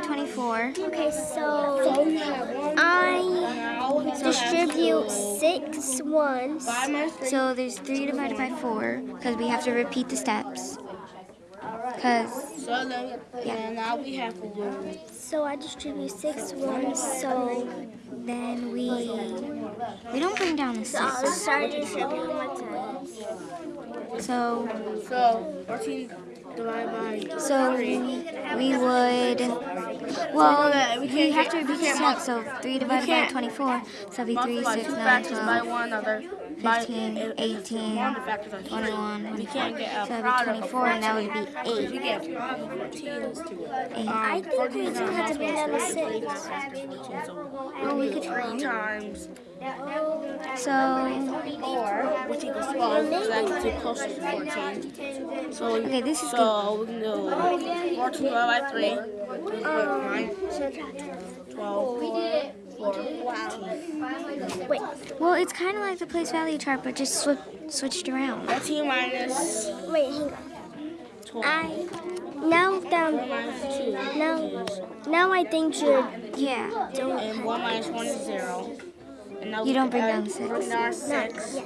24. Okay, so I distribute six ones. So there's 3 divided by 4 because we have to repeat the steps. Because, So then, and now we have to do. So I distribute six ones. So then we we don't bring down the I'll 6. start distributing one time. So, So 14 divided by. So we, would, well, uh, we we can't have to the can't. So 3 divided by 24, so that'd be 3, 6, 9, 12, one another. 15, 18, One of the factors are 21, We 24. can't get a So that'd be 24, and that would be If 8. you get a product of 14 is to it. 8. I think we do have to bring down six. Well, we could three times, So, which equals 12, because that gets you to 14. So, Okay, this is so we can do 14 divided by 3. Um, 12. Wait, well, it's kind of like the place value chart, but just swi switched around. 14 minus wait, hang on. 12. I now down. 1 minus 2 Now, now I think you're Yeah. doing. and 1 minus 1 is 0. And now You don't bring down six. Bring down 6. Yes.